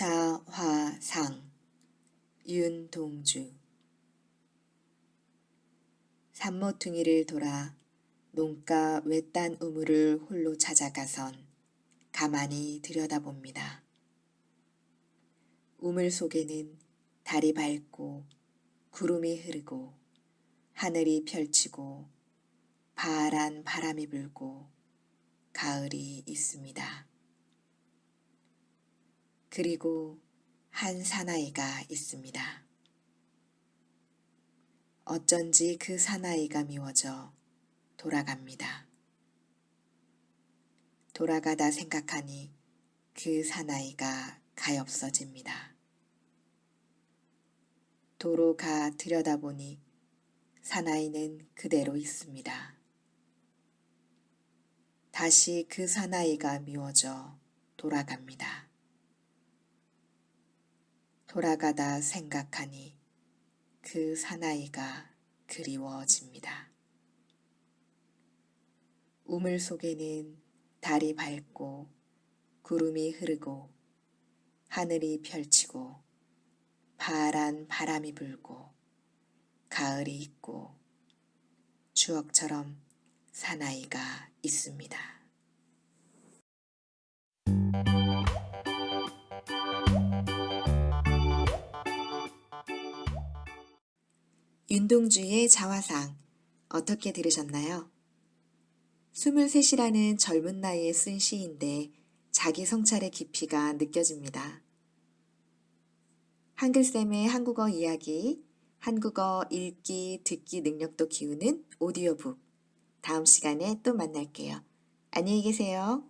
자화상 윤동주 산모퉁이를 돌아 농가 외딴 우물을 홀로 찾아가선 가만히 들여다봅니다. 우물 속에는 달이 밝고 구름이 흐르고 하늘이 펼치고 파란 바람이 불고 가을이 있습니다. 그리고 한 사나이가 있습니다. 어쩐지 그 사나이가 미워져 돌아갑니다. 돌아가다 생각하니 그 사나이가 가엾어집니다. 도로 가 들여다보니 사나이는 그대로 있습니다. 다시 그 사나이가 미워져 돌아갑니다. 돌아가다 생각하니 그 사나이가 그리워집니다. 우물 속에는 달이 밝고 구름이 흐르고 하늘이 펼치고 파란 바람이 불고 가을이 있고 추억처럼 사나이가 있습니다. 윤동주의 자화상 어떻게 들으셨나요? 23이라는 젊은 나이에 쓴 시인데 자기 성찰의 깊이가 느껴집니다. 한글쌤의 한국어 이야기, 한국어 읽기, 듣기 능력도 키우는 오디오북. 다음 시간에 또 만날게요. 안녕히 계세요.